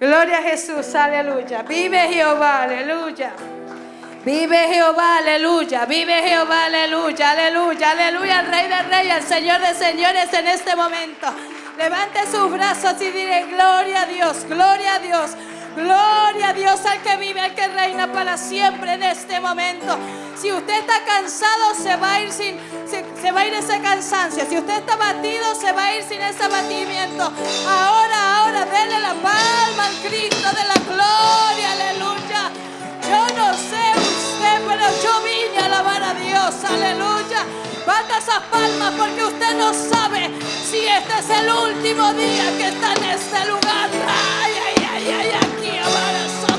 Gloria a Jesús, aleluya. Vive Jehová, aleluya. Vive Jehová, aleluya. Vive Jehová, aleluya, aleluya, aleluya. El Rey de Reyes, el Señor de Señores en este momento. Levante sus brazos y dile gloria a Dios, gloria a Dios. Gloria a Dios al que vive, al que reina para siempre en este momento. Si usted está cansado, se va a ir sin, se, va a ir cansancio. Si usted está batido, se va a ir sin ese abatimiento. Ahora, ahora, denle la palma al Cristo de la gloria, aleluya. Yo no sé usted, pero yo vine a alabar a Dios, aleluya. Bata esas palmas porque usted no sabe si este es el último día que está en este lugar. Ay, ay, ay, ay, aquí avanza.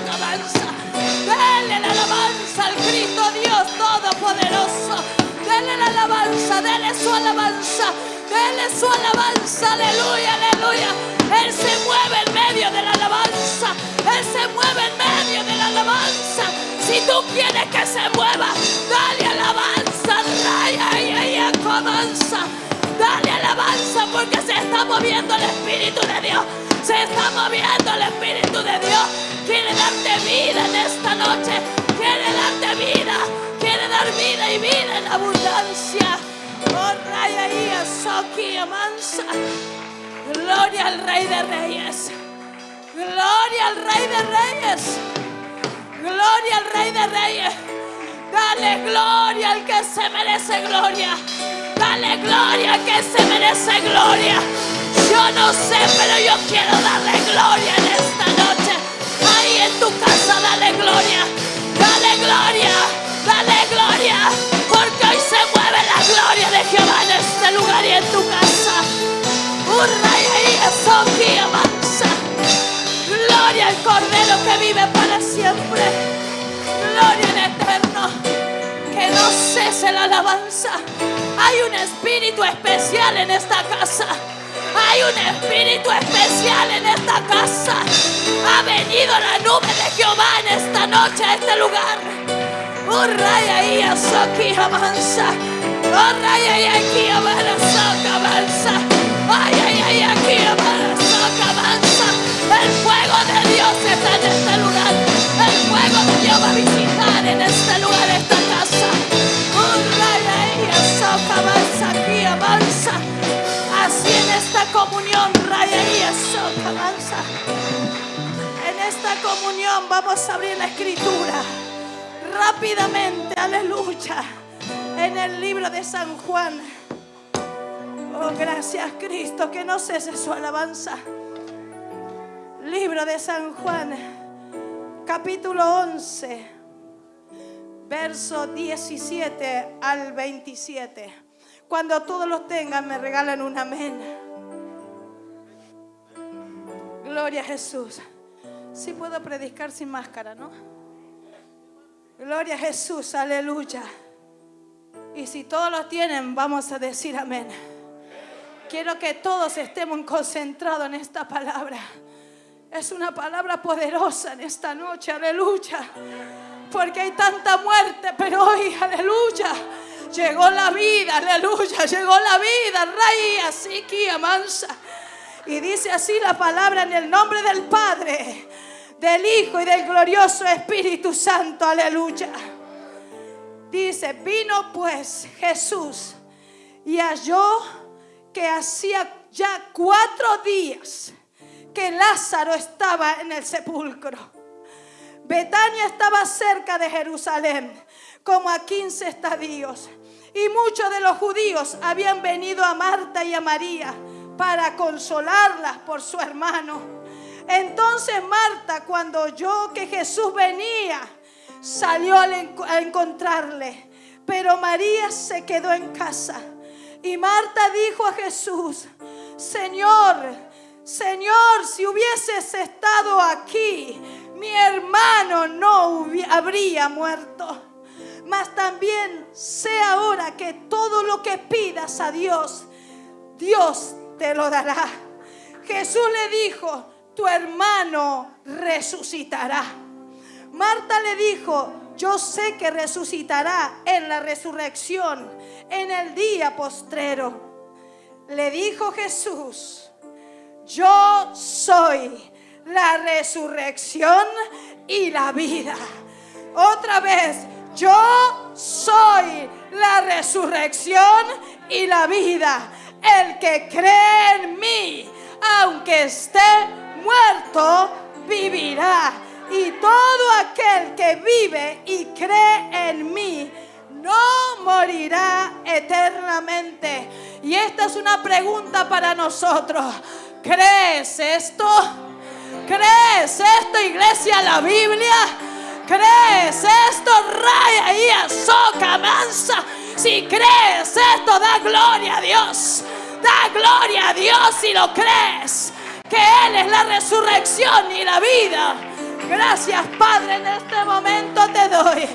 Denle la alabanza al Cristo Dios Todopoderoso. Denle la alabanza, denle su alabanza. Denle su alabanza, aleluya, aleluya. Él se mueve en medio de la alabanza. Él se mueve en medio de la alabanza. Si tú quieres que se mueva, dale alabanza, raya, ay, ay, alabanza. Dale alabanza porque se está moviendo el Espíritu de Dios. Se está moviendo el Espíritu de Dios. Quiere darte vida en esta noche. Quiere darte vida. Quiere dar vida y vida en abundancia. Gloria al Rey de Reyes. Gloria al Rey de Reyes. Gloria al Rey de Reyes. Dale gloria al que se merece gloria. Dale gloria al que se merece gloria. Yo no sé, pero yo quiero darle gloria en esta noche. Ahí en tu casa, dale gloria. Dale gloria. Dale gloria. La gloria de Jehová en este lugar y en tu casa. Y avanza. Gloria al Cordero que vive para siempre. Gloria al Eterno. Que no cese la alabanza. Hay un espíritu especial en esta casa. Hay un espíritu especial en esta casa. Ha venido la nube de Jehová en esta noche a este lugar. Oh, raya y aquí avanza. Oh, raya y aquí avanza. Ay, ay, ay, aquí avanza. El fuego de Dios está en este lugar. El fuego de Dios va a visitar en este lugar, esta casa. Oh, raya y avanza, aquí avanza esta comunión, raya y avanza. En esta comunión vamos a abrir la escritura rápidamente, aleluya. En el libro de San Juan. Oh, gracias Cristo, que no cese su alabanza. Libro de San Juan, capítulo 11, verso 17 al 27. Cuando todos los tengan, me regalan un amén. Gloria a Jesús. Sí puedo predicar sin máscara, ¿no? Gloria a Jesús, aleluya. Y si todos lo tienen, vamos a decir amén. Quiero que todos estemos concentrados en esta palabra. Es una palabra poderosa en esta noche, aleluya. Porque hay tanta muerte, pero hoy, aleluya, llegó la vida, aleluya, llegó la vida, rey, así que amansa. Y dice así la palabra en el nombre del Padre, del Hijo y del glorioso Espíritu Santo. Aleluya. Dice, vino pues Jesús y halló que hacía ya cuatro días que Lázaro estaba en el sepulcro. Betania estaba cerca de Jerusalén, como a 15 estadios. Y muchos de los judíos habían venido a Marta y a María para consolarlas por su hermano. Entonces Marta, cuando oyó que Jesús venía, salió a encontrarle. Pero María se quedó en casa. Y Marta dijo a Jesús, Señor, Señor, si hubieses estado aquí, mi hermano no habría muerto. Mas también sé ahora que todo lo que pidas a Dios, Dios te lo dará. Jesús le dijo, tu hermano resucitará. Marta le dijo, yo sé que resucitará en la resurrección, en el día postrero. Le dijo Jesús, yo soy la resurrección y la vida. Otra vez, yo soy la resurrección y la vida. El que cree en mí, aunque esté vivirá. Y todo aquel que vive y cree en mí, no morirá eternamente. Y esta es una pregunta para nosotros. ¿Crees esto? ¿Crees esto, iglesia, la Biblia? ¿Crees esto, raya y azoka mansa? Si crees esto, da gloria a Dios. Da gloria a Dios si lo crees. Que Él es la resurrección y la vida. Gracias, Padre, en este momento te doy.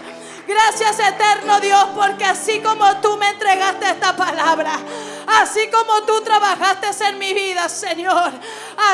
Gracias, eterno Dios, porque así como tú me entregaste esta palabra, así como tú trabajaste en mi vida, Señor,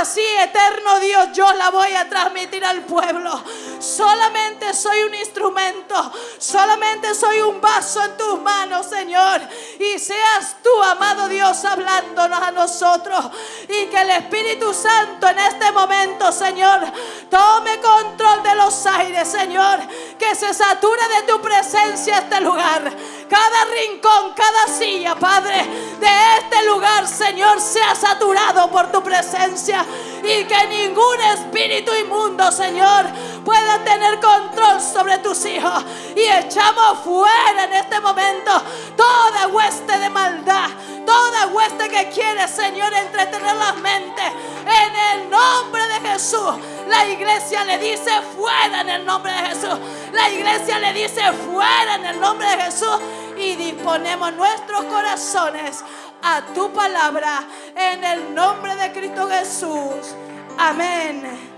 así, eterno Dios, yo la voy a transmitir al pueblo. Solamente soy un instrumento, solamente soy un vaso en tus manos, Señor. Y seas tú, amado Dios, hablándonos a nosotros. Y que el Espíritu Santo en este momento, Señor, tome control de los aires, Señor. Que se sature de tu presencia este lugar. Cada rincón, cada silla, Padre, de este lugar, Señor, sea saturado por tu presencia. Y que ningún espíritu inmundo, Señor, pueda tener control sobre tus hijos. Y echamos fuera en este momento toda hueste de maldad, toda hueste que quiere, Señor, entretener las mentes. En el nombre de Jesús, la iglesia le dice fuera en el nombre de Jesús. La iglesia le dice fuera en el nombre de Jesús. Y disponemos nuestros corazones a tu palabra en el nombre de Cristo Jesús. Amén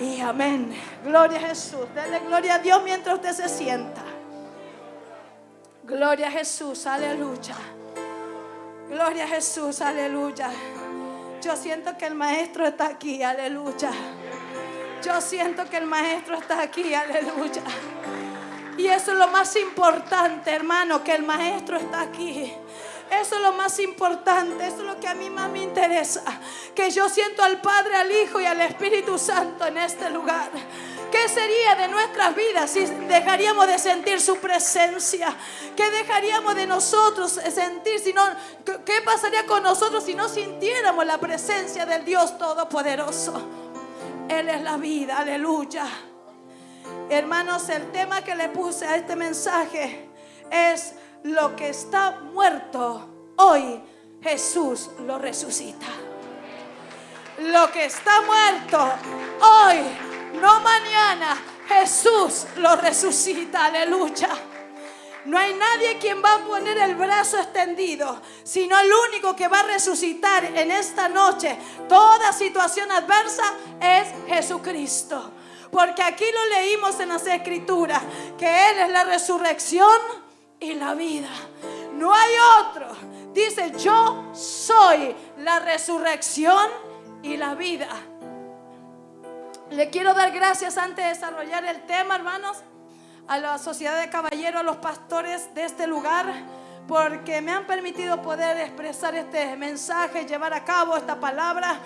y amén. Gloria a Jesús. Denle gloria a Dios mientras usted se sienta. Gloria a Jesús, aleluya. Gloria a Jesús, aleluya. Yo siento que el maestro está aquí, aleluya. Yo siento que el maestro está aquí, aleluya. Y eso es lo más importante, hermano, que el maestro está aquí. Eso es lo más importante, eso es lo que a mí más me interesa. Que yo siento al Padre, al Hijo y al Espíritu Santo en este lugar. ¿Qué sería de nuestras vidas si dejaríamos de sentir su presencia? ¿Qué dejaríamos de nosotros sentir si no, qué pasaría con nosotros si no sintiéramos la presencia del Dios Todopoderoso? Él es la vida, aleluya. Hermanos, el tema que le puse a este mensaje es lo que está muerto, hoy Jesús lo resucita. Lo que está muerto, hoy, no mañana, Jesús lo resucita. Aleluya. No hay nadie quien va a poner el brazo extendido, sino el único que va a resucitar en esta noche toda situación adversa es Jesucristo. Porque aquí lo leímos en las escrituras, que Él es la resurrección y la vida. No hay otro. Dice, yo soy la resurrección y la vida. Le quiero dar gracias antes de desarrollar el tema, hermanos, a la sociedad de caballeros, a los pastores de este lugar, porque me han permitido poder expresar este mensaje, llevar a cabo esta palabra.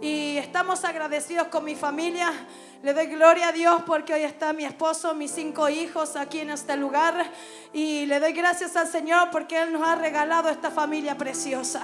Y estamos agradecidos con mi familia. Le doy gloria a Dios porque hoy está mi esposo, mis cinco hijos aquí en este lugar. Y le doy gracias al Señor porque Él nos ha regalado esta familia preciosa.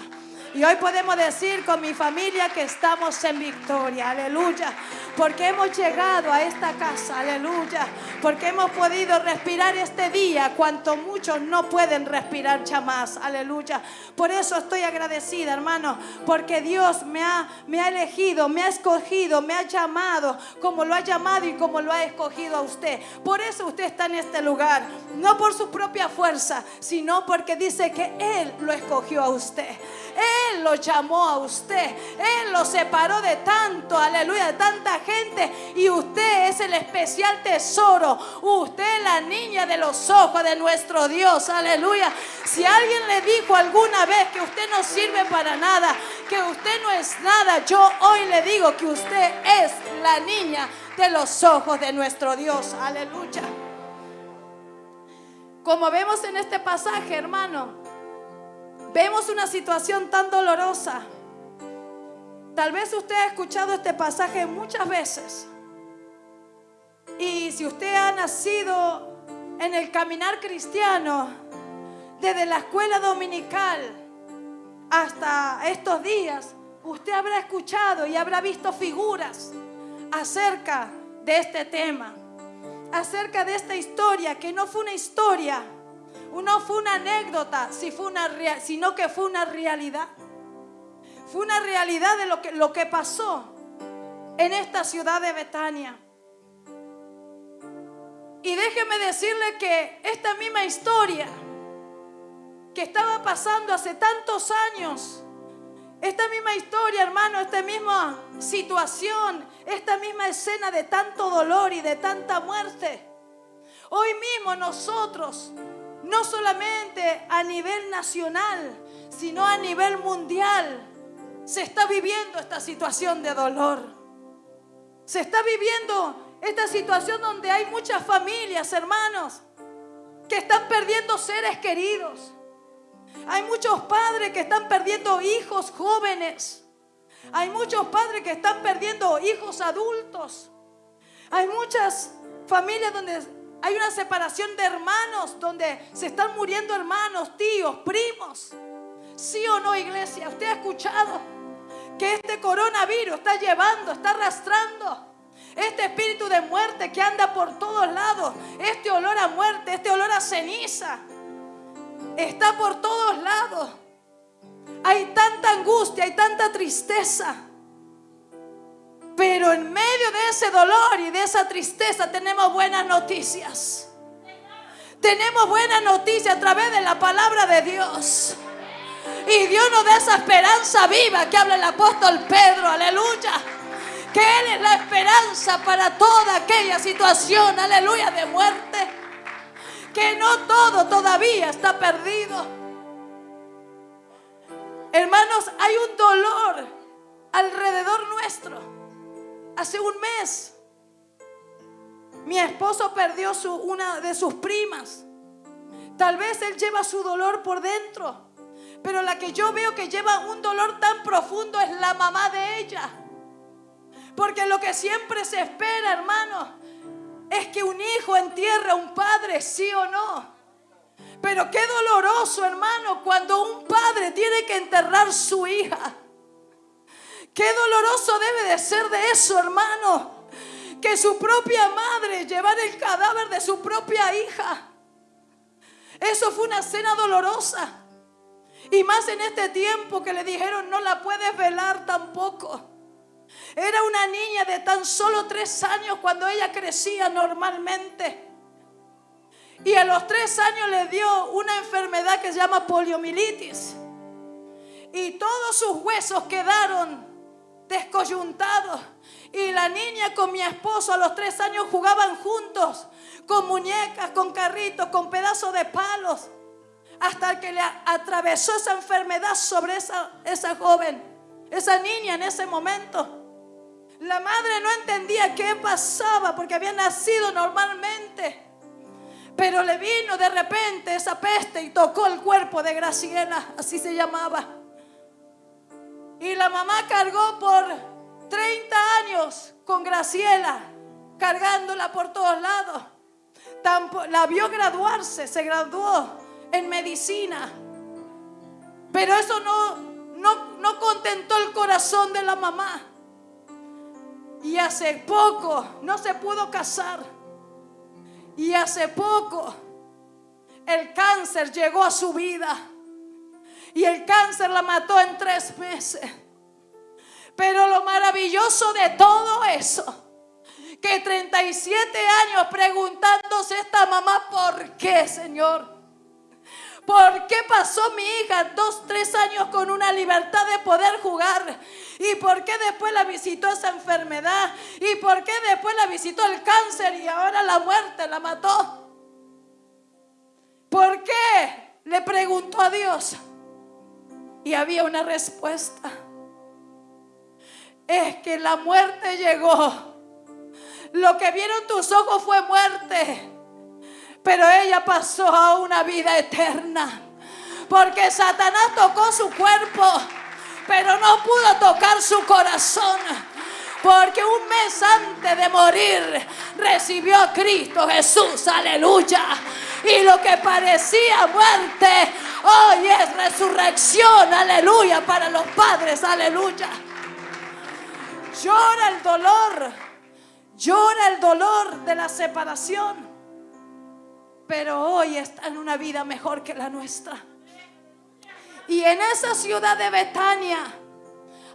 Y hoy podemos decir con mi familia que estamos en victoria, aleluya. Porque hemos llegado a esta casa, aleluya. Porque hemos podido respirar este día, cuanto muchos no pueden respirar jamás, aleluya. Por eso estoy agradecida, hermano, porque Dios me ha, me ha elegido, me ha escogido, me ha llamado como lo ha llamado y como lo ha escogido a usted. Por eso usted está en este lugar, no por su propia fuerza, sino porque dice que Él lo escogió a usted. Él lo llamó a usted. Él lo separó de tanto, aleluya, de tanta gente. Y usted es el especial tesoro. Usted es la niña de los ojos de nuestro Dios, aleluya. Si alguien le dijo alguna vez que usted no sirve para nada, que usted no es nada, yo hoy le digo que usted es la niña de los ojos de nuestro Dios, aleluya. Como vemos en este pasaje, hermano, vemos una situación tan dolorosa. Tal vez usted ha escuchado este pasaje muchas veces. Y si usted ha nacido en el caminar cristiano, desde la escuela dominical hasta estos días, usted habrá escuchado y habrá visto figuras acerca de este tema acerca de esta historia, que no fue una historia, no fue una anécdota, sino que fue una realidad. Fue una realidad de lo que, lo que pasó en esta ciudad de Betania. Y déjeme decirle que esta misma historia que estaba pasando hace tantos años, esta misma historia, hermano, esta misma situación, esta misma escena de tanto dolor y de tanta muerte. Hoy mismo nosotros, no solamente a nivel nacional, sino a nivel mundial, se está viviendo esta situación de dolor. Se está viviendo esta situación donde hay muchas familias, hermanos, que están perdiendo seres queridos hay muchos padres que están perdiendo hijos jóvenes. Hay muchos padres que están perdiendo hijos adultos. Hay muchas familias donde hay una separación de hermanos, donde se están muriendo hermanos, tíos, primos. ¿Sí o no, iglesia? ¿Usted ha escuchado que este coronavirus está llevando, está arrastrando este espíritu de muerte que anda por todos lados, este olor a muerte, este olor a ceniza? está por todos lados. Hay tanta angustia, hay tanta tristeza. Pero en medio de ese dolor y de esa tristeza tenemos buenas noticias. Tenemos buenas noticias a través de la palabra de Dios. Y Dios nos da esa esperanza viva que habla el apóstol Pedro, aleluya. Que Él es la esperanza para toda aquella situación, aleluya, de muerte que no todo todavía está perdido. Hermanos, hay un dolor alrededor nuestro. Hace un mes, mi esposo perdió su, una de sus primas. Tal vez él lleva su dolor por dentro, pero la que yo veo que lleva un dolor tan profundo es la mamá de ella. Porque lo que siempre se espera, hermano, es que un hijo entierra a un padre, sí o no. Pero qué doloroso, hermano, cuando un padre tiene que enterrar su hija. Qué doloroso debe de ser de eso, hermano. Que su propia madre llevar el cadáver de su propia hija. Eso fue una cena dolorosa. Y más en este tiempo que le dijeron no la puedes velar tampoco. Era una niña de tan solo tres años cuando ella crecía normalmente. Y a los tres años le dio una enfermedad que se llama poliomielitis. Y todos sus huesos quedaron descoyuntados. Y la niña con mi esposo a los tres años jugaban juntos, con muñecas, con carritos, con pedazos de palos, hasta que le atravesó esa enfermedad sobre esa, esa joven, esa niña en ese momento. La madre no entendía qué pasaba porque había nacido normalmente. Pero le vino de repente esa peste y tocó el cuerpo de Graciela, así se llamaba. Y la mamá cargó por 30 años con Graciela, cargándola por todos lados. La vio graduarse, se graduó en medicina. Pero eso no, no, no contentó el corazón de la mamá. Y hace poco no se pudo casar. Y hace poco el cáncer llegó a su vida. Y el cáncer la mató en tres meses. Pero lo maravilloso de todo eso, que 37 años preguntándose esta mamá, ¿por qué, Señor? ¿Por qué pasó mi hija dos, tres años con una libertad de poder jugar? ¿Y por qué después la visitó esa enfermedad? ¿Y por qué después la visitó el cáncer y ahora la muerte la mató? ¿Por qué? Le preguntó a Dios. Y había una respuesta. Es que la muerte llegó. Lo que vieron tus ojos fue muerte. Pero ella pasó a una vida eterna. Porque Satanás tocó su cuerpo, pero no pudo tocar su corazón. Porque un mes antes de morir recibió a Cristo Jesús, aleluya. Y lo que parecía muerte, hoy es resurrección, aleluya, para los padres, aleluya. Llora el dolor, llora el dolor de la separación. Pero hoy está en una vida mejor que la nuestra. Y en esa ciudad de Betania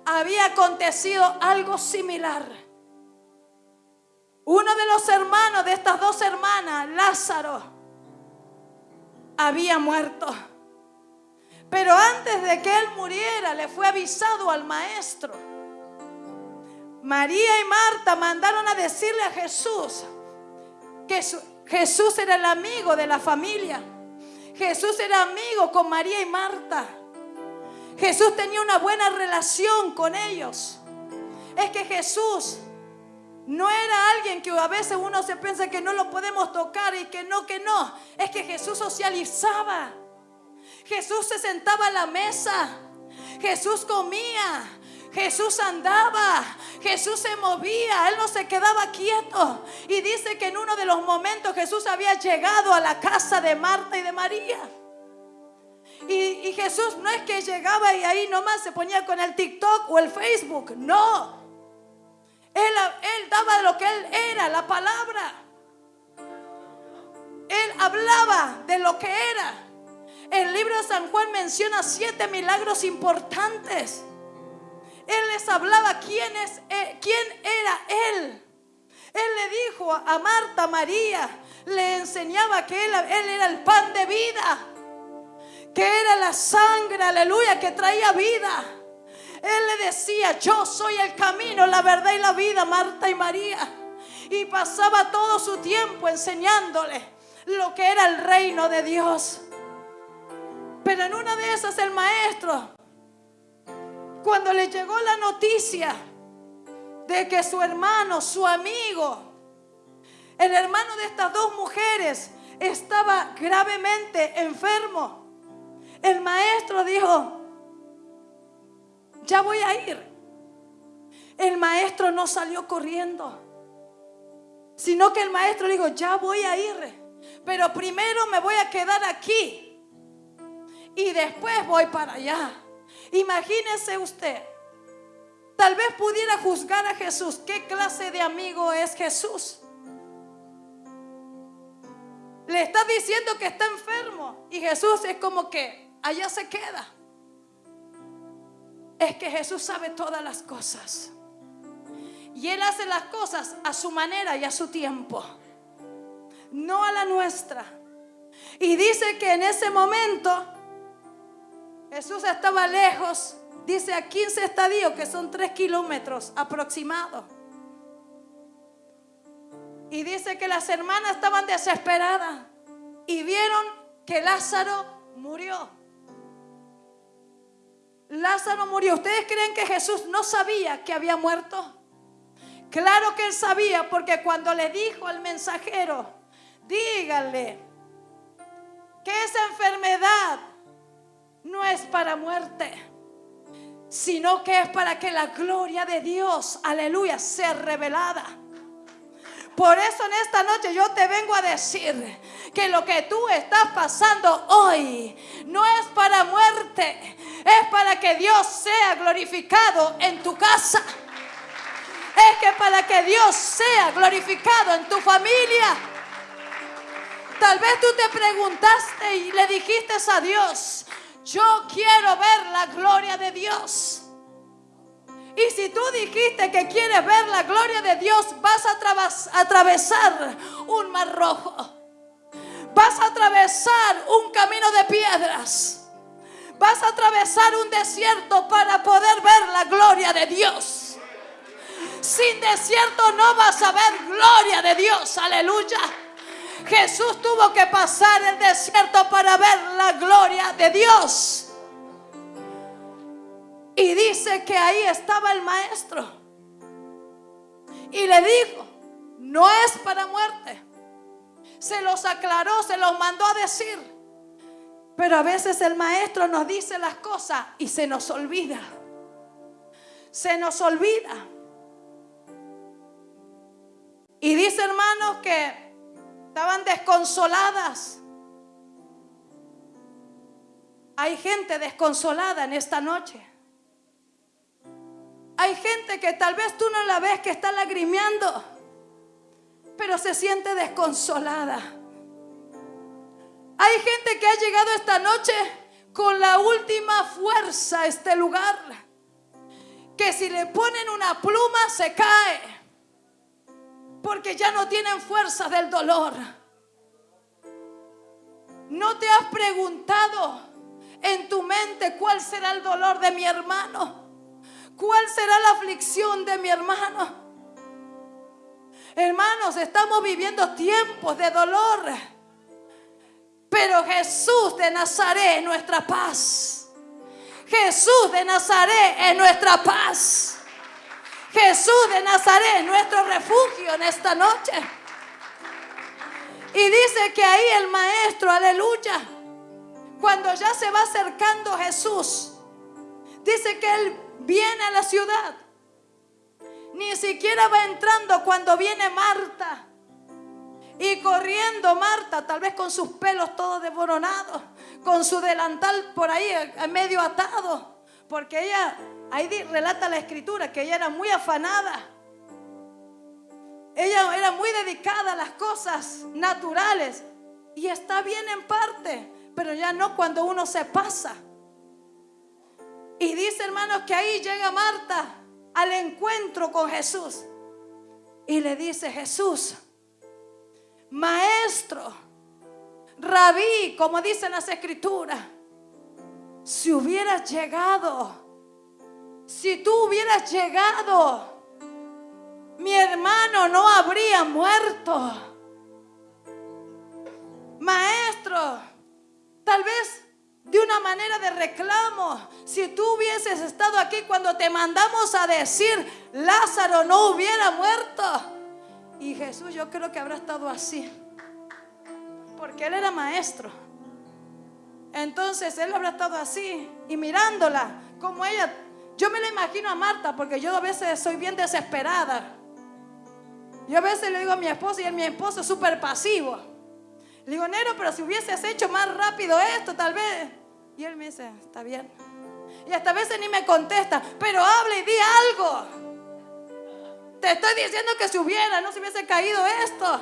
había acontecido algo similar. Uno de los hermanos de estas dos hermanas, Lázaro, había muerto. Pero antes de que él muriera, le fue avisado al maestro. María y Marta mandaron a decirle a Jesús que Jesús era el amigo de la familia. Jesús era amigo con María y Marta. Jesús tenía una buena relación con ellos. Es que Jesús no era alguien que a veces uno se piensa que no lo podemos tocar y que no, que no. Es que Jesús socializaba. Jesús se sentaba a la mesa. Jesús comía. Jesús andaba, Jesús se movía, Él no se quedaba quieto. Y dice que en uno de los momentos Jesús había llegado a la casa de Marta y de María. Y, Jesús no es que llegaba y ahí nomás se ponía con el TikTok o el Facebook, no. Él, daba lo que él era, la palabra. Él hablaba de lo que era. El libro de San Juan menciona siete milagros importantes. Él les hablaba quién, eh, era Él. Él le dijo a Marta, María, le enseñaba que él era el pan de vida que era la sangre, aleluya, que traía vida. Él le decía, yo soy el camino, la verdad y la vida, Marta y María. Y pasaba todo su tiempo enseñándole lo que era el reino de Dios. Pero en una de esas el maestro, cuando le llegó la noticia de que su hermano, su amigo, el hermano de estas dos mujeres, estaba gravemente enfermo, el maestro dijo, ya voy a ir. El maestro no salió corriendo, sino que el maestro dijo, ya voy a ir, pero primero me voy a quedar aquí y después voy para allá. Imagínese usted, tal vez pudiera juzgar a Jesús, ¿qué clase de amigo es Jesús? Le está diciendo que está enfermo y Jesús es como que allá se queda. Es que Jesús sabe todas las cosas. Y Él hace las cosas a su manera y a su tiempo. No a la nuestra. Y dice que en ese momento Jesús estaba lejos. Dice a 15 estadios, que son 3 kilómetros aproximados. Y dice que las hermanas estaban desesperadas y vieron que Lázaro murió. Lázaro murió. ¿Ustedes creen que Jesús no sabía que había muerto? Claro que él sabía porque cuando le dijo al mensajero, dígale que esa enfermedad no es para muerte, sino que es para que la gloria de Dios, aleluya, sea revelada. Por eso en esta noche yo te vengo a decir que lo que tú estás pasando hoy no es para muerte, es para que Dios sea glorificado en tu casa. Es que para que Dios sea glorificado en tu familia. Tal vez tú te preguntaste y le dijiste a Dios, yo quiero ver la gloria de Dios. Y si tú dijiste que quieres ver la gloria de Dios, vas a atravesar un mar rojo. Vas a atravesar un camino de piedras. Vas a atravesar un desierto para poder ver la gloria de Dios. Sin desierto no vas a ver gloria de Dios. Aleluya. Jesús tuvo que pasar el desierto para ver la gloria de Dios. Y dice que ahí estaba el maestro. Y le dijo, no es para muerte, se los aclaró, se los mandó a decir. Pero a veces el maestro nos dice las cosas y se nos olvida. Se nos olvida. Y dice hermanos que estaban desconsoladas. Hay gente desconsolada en esta noche. Hay gente que tal vez tú no la ves que está lagrimeando, pero se siente desconsolada. Hay gente que ha llegado esta noche con la última fuerza a este lugar, que si le ponen una pluma se cae, porque ya no tienen fuerza del dolor. ¿No te has preguntado en tu mente cuál será el dolor de mi hermano? ¿Cuál será la aflicción de mi hermano? Hermanos, estamos viviendo tiempos de dolor. Pero Jesús de Nazaret es nuestra paz. Jesús de Nazaret es nuestra paz. Jesús de Nazaret es nuestro refugio en esta noche. Y dice que ahí el maestro, aleluya, cuando ya se va acercando Jesús, dice que él viene a la ciudad. Ni siquiera va entrando cuando viene Marta. Y corriendo Marta, tal vez con sus pelos todos desboronados, con su delantal por ahí medio atado, porque ella, ahí relata la escritura, que ella era muy afanada. Ella era muy dedicada a las cosas naturales y está bien en parte, pero ya no cuando uno se pasa. Y dice, hermanos, que ahí llega Marta al encuentro con Jesús. Y le dice, Jesús, maestro, rabí, como dicen las escrituras, si hubieras llegado, si tú hubieras llegado, mi hermano no habría muerto. De reclamo. Si tú hubieses estado aquí cuando te mandamos a decir, Lázaro no hubiera muerto. Y Jesús yo creo que habrá estado así. Porque él era maestro. Entonces él habrá estado así y mirándola como ella. Yo me la imagino a Marta porque yo a veces soy bien desesperada. Yo a veces le digo a mi esposo y a mi esposo es súper pasivo. Le digo, Nero, pero si hubieses hecho más rápido esto, tal vez y él me dice, está bien. Y hasta a veces ni me contesta, pero habla y di algo. Te estoy diciendo que si hubiera, no se hubiese caído esto.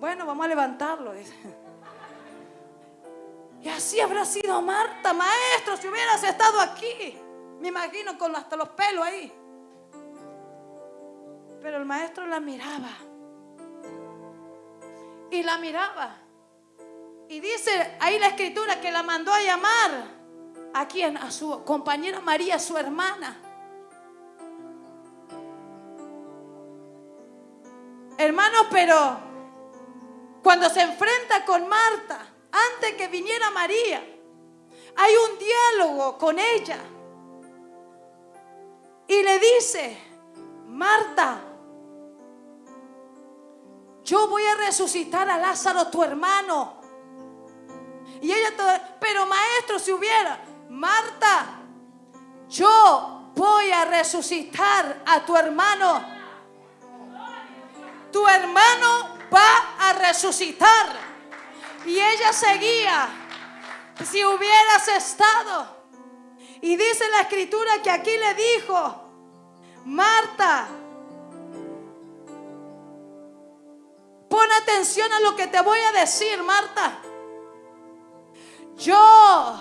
Bueno, vamos a levantarlo. Y así habrá sido Marta, maestro, si hubieras estado aquí. Me imagino con hasta los pelos ahí. Pero el maestro la miraba. Y la miraba. Y dice ahí la escritura que la mandó a llamar a quien, a su compañera María, su hermana. Hermano, pero cuando se enfrenta con Marta, antes que viniera María, hay un diálogo con ella. Y le dice, Marta, yo voy a resucitar a Lázaro, tu hermano. Y ella, todo, pero maestro, si hubiera, Marta, yo voy a resucitar a tu hermano. Tu hermano va a resucitar. Y ella seguía, si hubieras estado. Y dice la escritura que aquí le dijo, Marta, pon atención a lo que te voy a decir, Marta. Yo,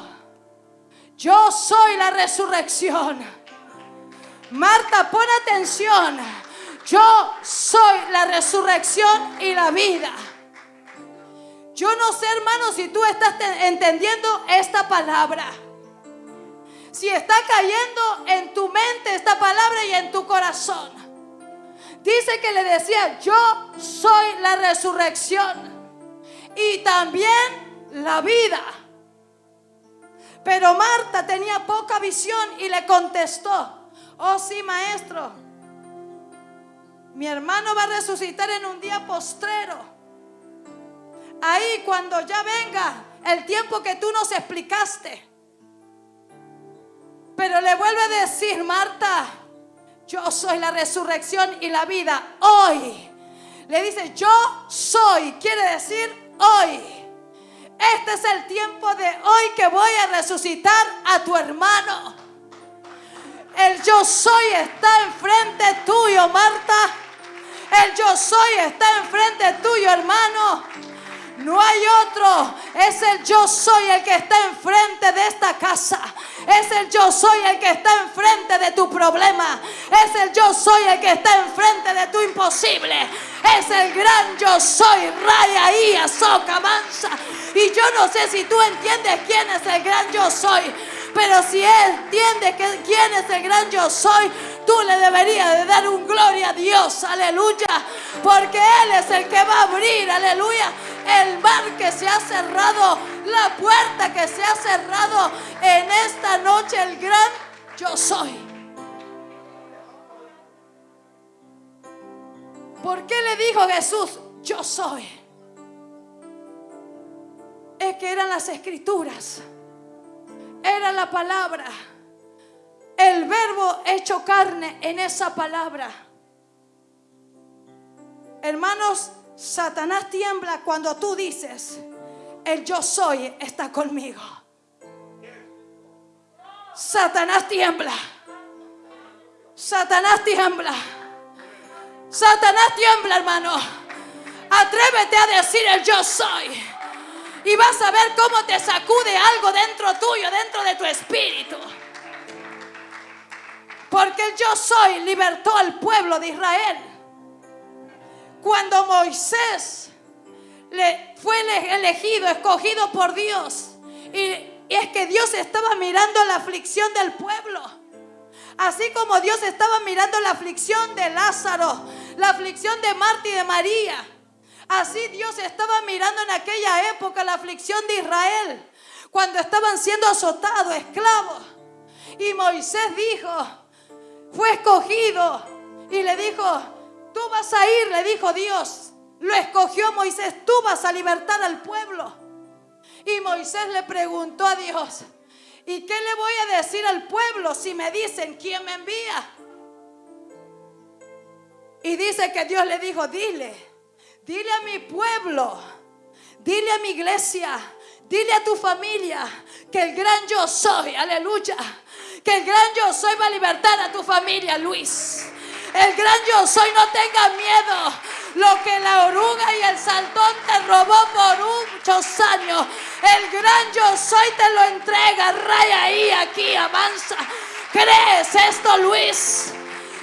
yo soy la resurrección. Marta, pon atención. Yo soy la resurrección y la vida. Yo no sé, hermano, si tú estás entendiendo esta palabra. Si está cayendo en tu mente esta palabra y en tu corazón. Dice que le decía, yo soy la resurrección y también la vida. Pero Marta tenía poca visión y le contestó, oh sí, maestro, mi hermano va a resucitar en un día postrero. ahí cuando ya venga el tiempo que tú nos explicaste. Pero le vuelve a decir, Marta, yo soy la resurrección y la vida. Hoy. Le dice, yo soy. Quiere decir hoy. Este es el tiempo de hoy que voy a resucitar a tu hermano. El yo soy está enfrente tuyo, Marta. El yo soy está enfrente tuyo, hermano. No hay otro. Es el yo soy el que está enfrente de esta casa. Es el yo soy el que está enfrente de tu problema. Es el yo soy el que está enfrente de tu imposible. Es el gran yo soy. Raya y azoka mansa. Y yo no sé si tú entiendes quién es el gran yo soy. Pero si Él entiende que, quién es el gran yo soy, tú le deberías de dar un gloria a Dios, aleluya. Porque Él es el que va a abrir, aleluya, que se ha cerrado, la puerta que se ha cerrado en esta noche, el gran yo soy. ¿Por qué le dijo Jesús, yo soy? Es que eran las escrituras era la palabra. El verbo hecho carne en esa palabra. Hermanos, Satanás tiembla cuando tú dices, el yo soy está conmigo. Satanás tiembla. Satanás tiembla. Satanás tiembla, hermano. Atrévete a decir el yo soy y vas a ver cómo te sacude algo dentro tuyo, dentro de tu espíritu. Porque el yo soy libertó al pueblo de Israel. Cuando Moisés fue elegido, escogido por Dios, y, es que Dios estaba mirando la aflicción del pueblo. Así como Dios estaba mirando la aflicción de Lázaro, la aflicción de Marta y de María. Así Dios estaba mirando en aquella época la aflicción de Israel, cuando estaban siendo azotados, esclavos. Y Moisés dijo, fue escogido y le dijo, tú vas a ir, le dijo Dios. Lo escogió Moisés, tú vas a libertar al pueblo. Y Moisés le preguntó a Dios, ¿y qué le voy a decir al pueblo si me dicen quién me envía? Y dice que Dios le dijo, dile Dile a mi pueblo, dile a mi iglesia, dile a tu familia que el gran yo soy, aleluya, que el gran yo soy va a libertar a tu familia, Luis. El gran yo soy, no tenga miedo. Lo que la oruga y el saltón te robó por muchos años, el gran yo soy te lo entrega. Raya ahí, aquí, avanza. ¿Crees esto, Luis?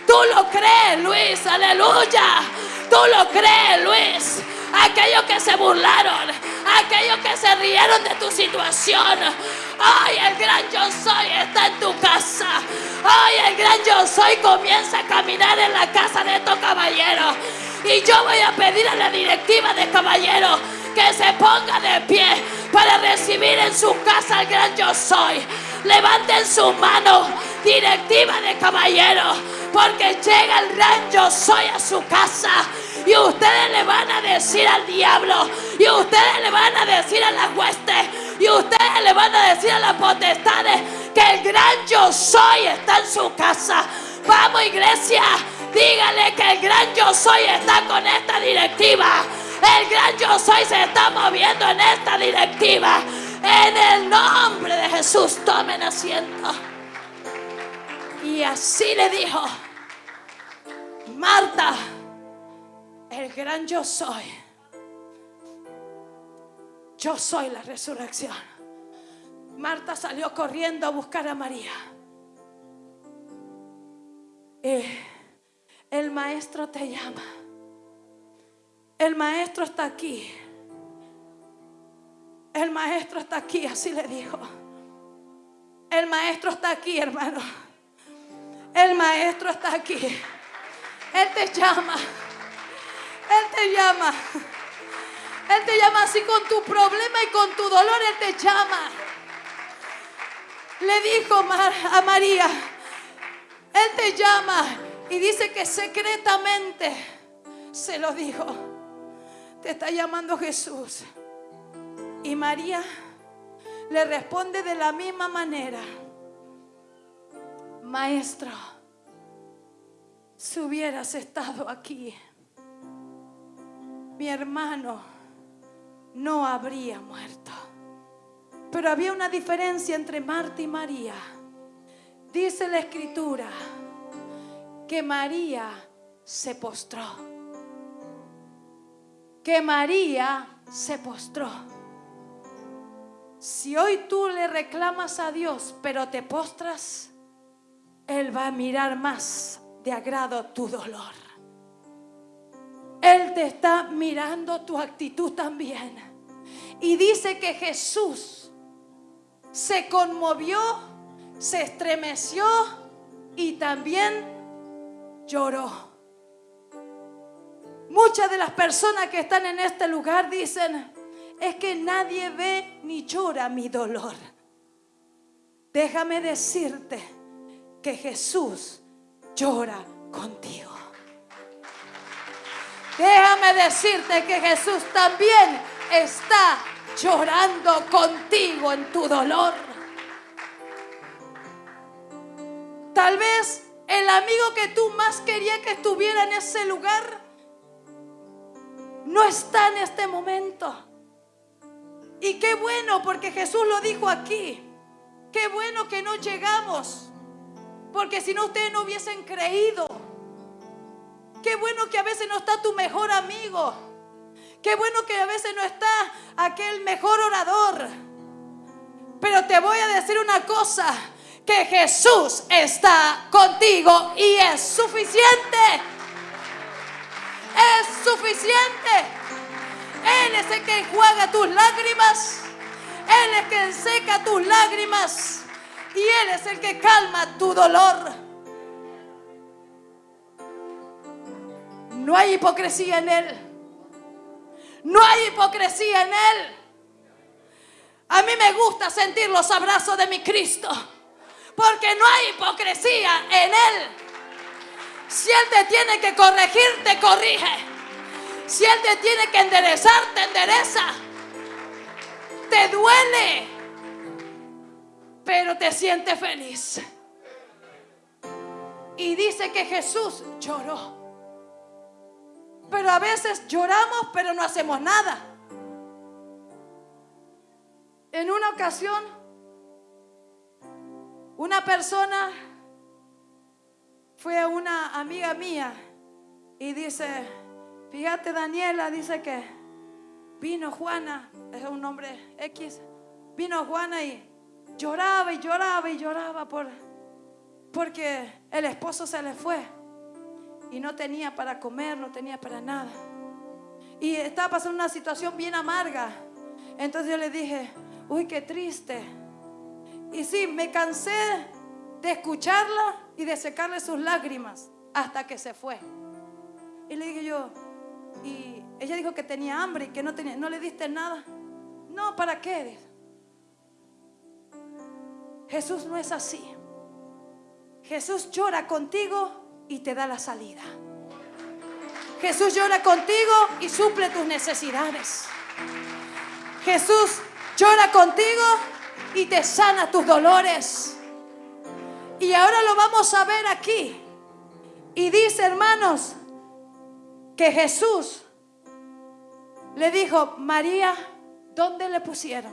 Tú lo crees, Luis, aleluya. Tú lo crees, Luis. Aquellos que se burlaron, aquellos que se rieron de tu situación. Hoy el gran yo soy está en tu casa. Hoy el gran yo soy comienza a caminar en la casa de estos caballeros. Y yo voy a pedir a la directiva de caballeros que se ponga de pie para recibir en su casa al gran yo soy. Levanten su mano, directiva de caballeros porque llega el gran yo soy a su casa. Y ustedes le van a decir al diablo. Y ustedes le van a decir a las huestes. Y ustedes le van a decir a las potestades que el gran yo soy está en su casa. Vamos iglesia, dígale que el gran yo soy está con esta directiva. El gran yo soy se está moviendo en esta directiva. En el nombre de Jesús, tomen asiento. Y así le dijo, Marta, el gran yo soy. Yo soy la resurrección. Marta salió corriendo a buscar a María. el maestro te llama. El maestro está aquí. El maestro está aquí, así le dijo. El maestro está aquí, hermano. El maestro está aquí. Él te llama. Él te llama. Él te llama así con tu problema y con tu dolor. Él te llama. Le dijo a María, Él te llama y dice que secretamente se lo dijo. Te está llamando Jesús. Y María le responde de la misma manera. Maestro, si hubieras estado aquí, mi hermano no habría muerto. Pero había una diferencia entre Marta y María. Dice la escritura que María se postró. Que María se postró. Si hoy tú le reclamas a Dios, pero te postras, Él va a mirar más de agrado tu dolor. Él te está mirando tu actitud también. Y dice que Jesús se conmovió, se estremeció y también lloró. Muchas de las personas que están en este lugar dicen, es que nadie ve ni llora mi dolor. Déjame decirte que Jesús llora contigo. Déjame decirte que Jesús también está llorando contigo en tu dolor. Tal vez el amigo que tú más querías que estuviera en ese lugar no está en este momento. Y qué bueno, porque Jesús lo dijo aquí. Qué bueno que no llegamos. Porque si no, ustedes no hubiesen creído. Qué bueno que a veces no está tu mejor amigo. Qué bueno que a veces no está aquel mejor orador. Pero te voy a decir una cosa, que Jesús está contigo y es suficiente. Es suficiente. Él es el que enjuaga tus lágrimas. Él es el que seca tus lágrimas. Y Él es el que calma tu dolor. No hay hipocresía en Él. No hay hipocresía en Él. A mí me gusta sentir los abrazos de mi Cristo. Porque no hay hipocresía en Él. Si Él te tiene que corregir, te corrige. Si Él te tiene que enderezar, te endereza. Te duele. Pero te siente feliz. Y dice que Jesús lloró. Pero a veces lloramos, pero no hacemos nada. En una ocasión, una persona fue a una amiga mía y dice, fíjate Daniela, dice que vino Juana, es un nombre X, vino Juana y lloraba y lloraba y lloraba por, porque el esposo se le fue y no tenía para comer, no tenía para nada. Y estaba pasando una situación bien amarga. Entonces yo le dije, uy, qué triste. Y sí, me cansé de escucharla y de secarle sus lágrimas hasta que se fue. Y le dije yo, y ella dijo que tenía hambre y que no, tenía, no le diste nada. No, ¿para qué? Jesús no es así. Jesús llora contigo y te da la salida. Jesús llora contigo y suple tus necesidades. Jesús llora contigo y te sana tus dolores. Y ahora lo vamos a ver aquí. Y dice, hermanos, que Jesús le dijo, María, ¿dónde le pusieron?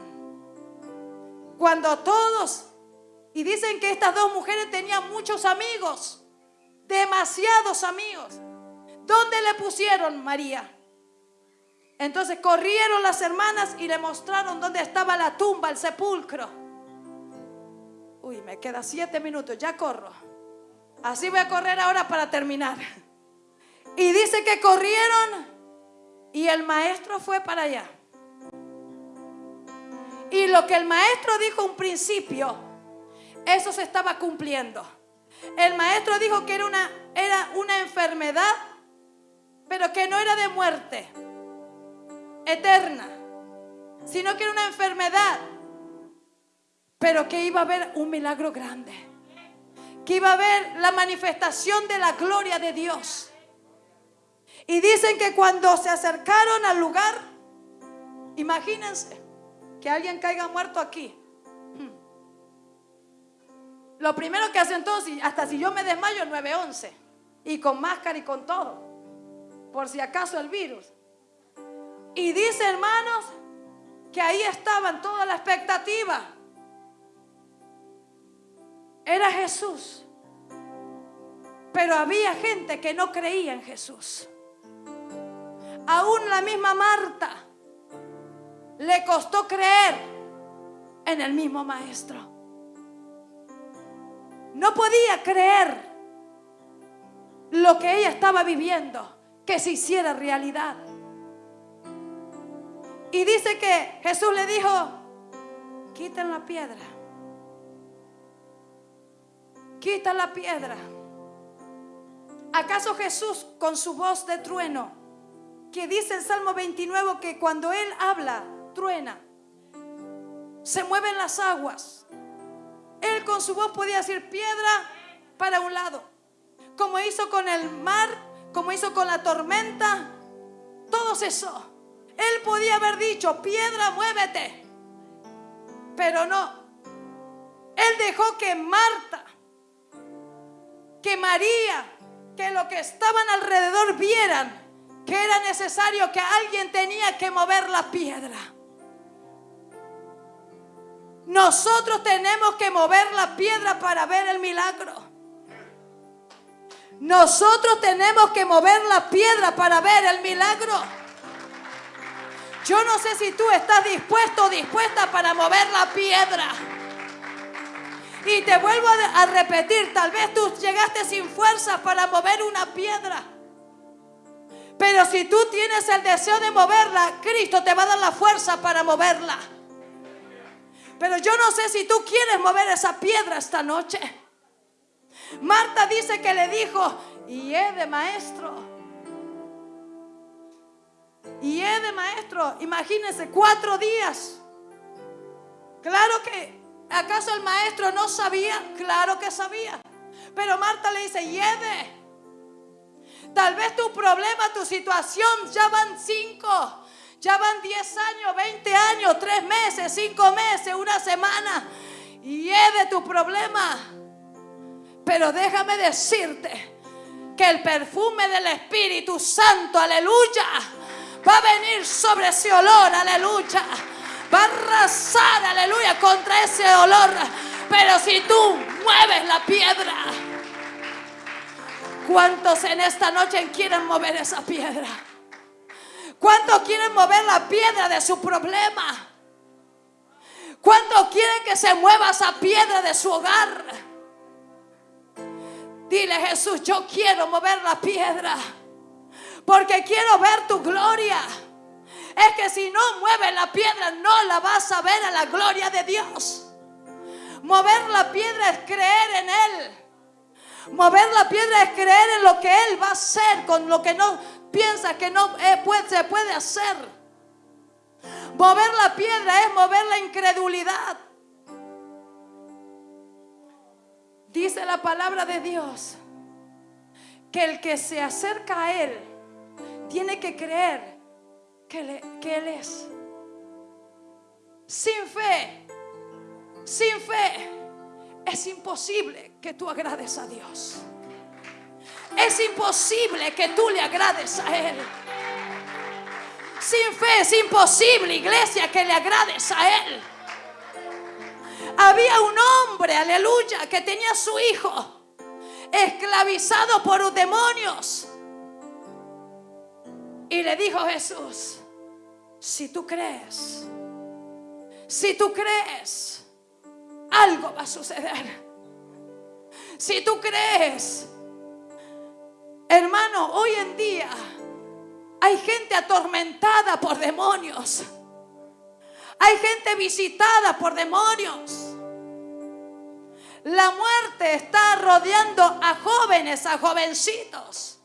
Cuando todos, y dicen que estas dos mujeres tenían muchos amigos demasiados amigos. ¿Dónde le pusieron María? Entonces corrieron las hermanas y le mostraron dónde estaba la tumba, el sepulcro. Uy, me queda siete minutos, ya corro. Así voy a correr ahora para terminar. Y dice que corrieron y el maestro fue para allá. Y lo que el maestro dijo un principio, eso se estaba cumpliendo. El maestro dijo que era una, era una enfermedad, pero que no era de muerte eterna, sino que era una enfermedad, pero que iba a haber un milagro grande, que iba a haber la manifestación de la gloria de Dios. Y dicen que cuando se acercaron al lugar, imagínense, que alguien caiga muerto aquí. Lo primero que hace entonces, hasta si yo me desmayo, 911. Y con máscara y con todo. Por si acaso el virus. Y dice, hermanos, que ahí estaban toda la expectativa. Era Jesús. Pero había gente que no creía en Jesús. Aún la misma Marta le costó creer en el mismo maestro. No podía creer lo que ella estaba viviendo, que se hiciera realidad. Y dice que Jesús le dijo, quiten la piedra. Quita la piedra. ¿Acaso Jesús con su voz de trueno, que dice el Salmo 29 que cuando Él habla, truena, se mueven las aguas? Él con su voz podía decir piedra para un lado, como hizo con el mar, como hizo con la tormenta, todo cesó. Él podía haber dicho, piedra, muévete. Pero no. Él dejó que Marta, que María, que lo que estaban alrededor vieran que era necesario que alguien tenía que mover la piedra. Nosotros tenemos que mover la piedra para ver el milagro. Nosotros tenemos que mover la piedra para ver el milagro. Yo no sé si tú estás dispuesto o dispuesta para mover la piedra. Y te vuelvo a repetir, tal vez tú llegaste sin fuerza para mover una piedra. Pero si tú tienes el deseo de moverla, Cristo te va a dar la fuerza para moverla. Pero yo no sé si tú quieres mover esa piedra esta noche. Marta dice que le dijo, y he de maestro, y he de maestro, imagínense, cuatro días. Claro que, ¿acaso el maestro no sabía? Claro que sabía. Pero Marta le dice, de Tal vez tu problema, tu situación, ya van cinco, ya van diez años, veinte años, tres meses, cinco meses, una semana. Y de tu problema. Pero déjame decirte que el perfume del Espíritu Santo, aleluya, va a venir sobre ese olor, aleluya. Va a arrasar, aleluya, contra ese olor. Pero si tú mueves la piedra, ¿cuántos en esta noche quieren mover esa piedra? ¿Cuántos quieren mover la piedra de su problema? ¿Cuántos quieren que se mueva esa piedra de su hogar? Dile Jesús, yo quiero mover la piedra porque quiero ver tu gloria. Es que si no mueves la piedra, no la vas a ver a la gloria de Dios. Mover la piedra es creer en Él. Mover la piedra es creer en lo que Él va a hacer con lo que no piensa que no eh, se puede hacer. Mover la piedra es mover la incredulidad. Dice la palabra de Dios que el que se acerca a Él tiene que creer que, Él es. Sin fe, sin fe, es imposible que tú agrades a Dios. Es imposible que tú le agrades a Él. Sin fe es imposible, iglesia, que le agrades a Él. Había un hombre, aleluya, que tenía a su hijo esclavizado por demonios. Y le dijo Jesús, si tú crees, si tú crees, algo va a suceder. Si tú crees, hermano, hoy en día hay gente atormentada por demonios. Hay gente visitada por demonios. La muerte está rodeando a jóvenes, a jovencitos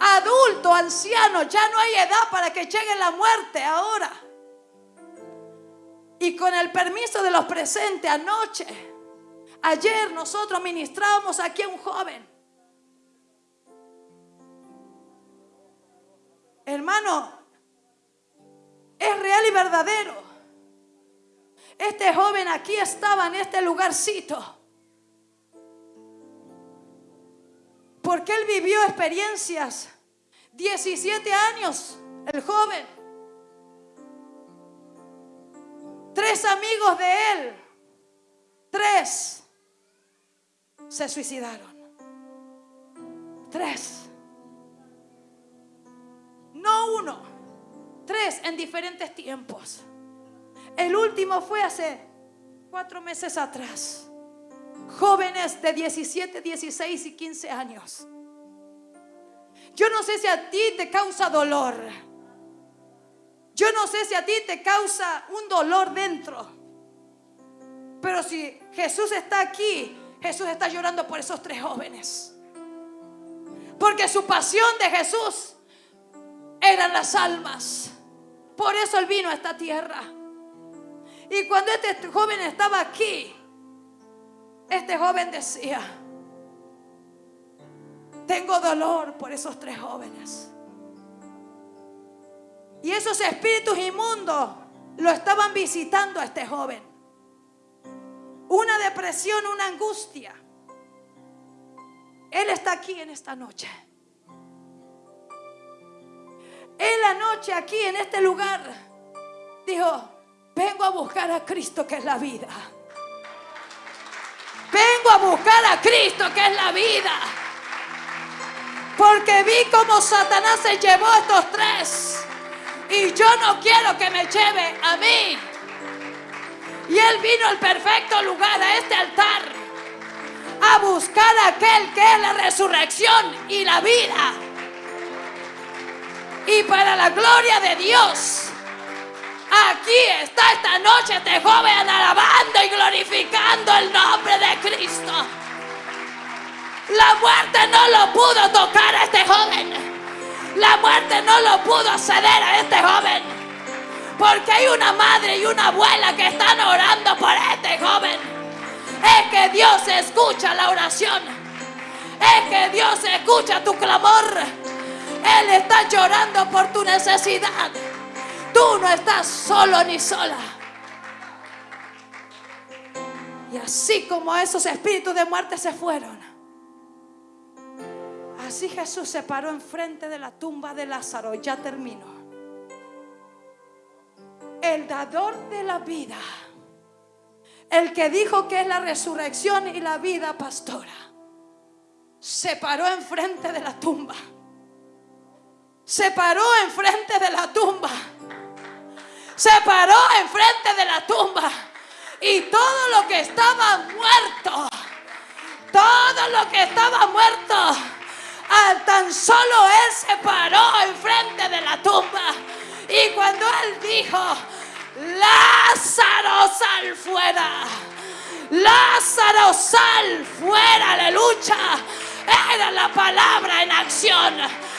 adulto, anciano, ya no hay edad para que llegue la muerte ahora. Y con el permiso de los presentes anoche, ayer nosotros ministrábamos aquí a un joven. Hermano, es real y verdadero. Este joven aquí estaba en este lugarcito. Porque él vivió experiencias. 17 años, el joven. Tres amigos de él, tres, se suicidaron. Tres. No uno, tres en diferentes tiempos. El último fue hace cuatro meses atrás. Jóvenes de 17, 16 y 15 años. Yo no sé si a ti te causa dolor. Yo no sé si a ti te causa un dolor dentro. Pero si Jesús está aquí, Jesús está llorando por esos tres jóvenes. Porque su pasión de Jesús eran las almas. Por eso él vino a esta tierra. Y cuando este joven estaba aquí, este joven decía, tengo dolor por esos tres jóvenes. Y esos espíritus inmundos lo estaban visitando a este joven. Una depresión, una angustia. Él está aquí en esta noche. En la noche aquí en este lugar dijo, vengo a buscar a Cristo que es la vida. Vengo a buscar a Cristo que es la vida. Porque vi como Satanás se llevó a estos tres. Y yo no quiero que me lleve a mí. Y él vino al perfecto lugar, a este altar, a buscar a aquel que es la resurrección y la vida. Y para la gloria de Dios, aquí está esta noche este joven alabando y glorificando el nombre de Cristo. La muerte no lo pudo tocar a este joven. La muerte no lo pudo acceder a este joven. Porque hay una madre y una abuela que están orando por este joven. Es que Dios escucha la oración. Es que Dios escucha tu clamor. Él está llorando por tu necesidad. Tú no estás solo ni sola. Y así como esos espíritus de muerte se fueron, Así Jesús se paró enfrente de la tumba de Lázaro. Ya terminó. El dador de la vida. El que dijo que es la resurrección y la vida, pastora. Se paró enfrente de la tumba. Se paró enfrente de la tumba. Se paró enfrente de la tumba. Y todo lo que estaba muerto. Todo lo que estaba muerto tan solo él se paró enfrente de la tumba. Y cuando él dijo, Lázaro, sal fuera. Lázaro, sal fuera, aleluya. Era la palabra en acción.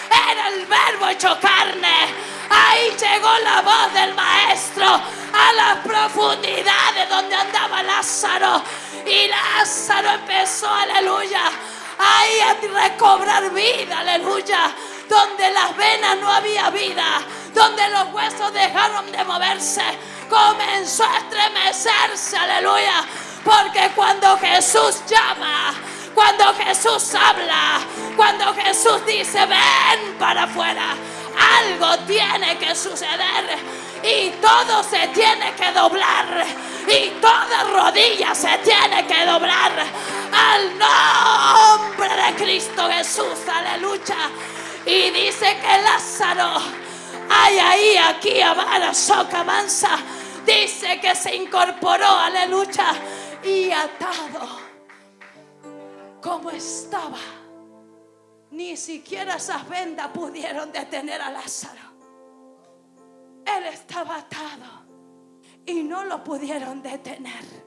Era el verbo hecho carne. Ahí llegó la voz del maestro a las profundidades donde andaba Lázaro. Y Lázaro empezó, aleluya ahí a recobrar vida, aleluya. Donde las venas no había vida, donde los huesos dejaron de moverse, comenzó a estremecerse, aleluya. Porque cuando Jesús llama, cuando Jesús habla, cuando Jesús dice, ven para afuera, algo tiene que suceder y todo se tiene que doblar y toda rodilla se tiene que doblar al nombre de Cristo Jesús, aleluya. Y dice que Lázaro, hay ahí, aquí, a Soca Mansa, dice que se incorporó, aleluya, y atado como estaba. Ni siquiera esas vendas pudieron detener a Lázaro. Él estaba atado y no lo pudieron detener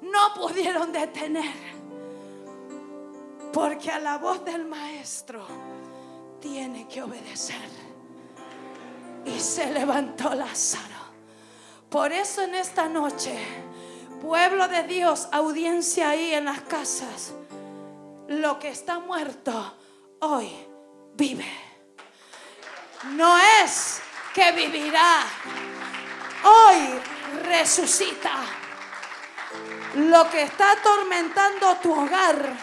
no pudieron detener. Porque a la voz del maestro tiene que obedecer. Y se levantó Lázaro. Por eso en esta noche, pueblo de Dios, audiencia ahí en las casas, lo que está muerto hoy vive. No es que vivirá. Hoy resucita. Lo que está atormentando tu hogar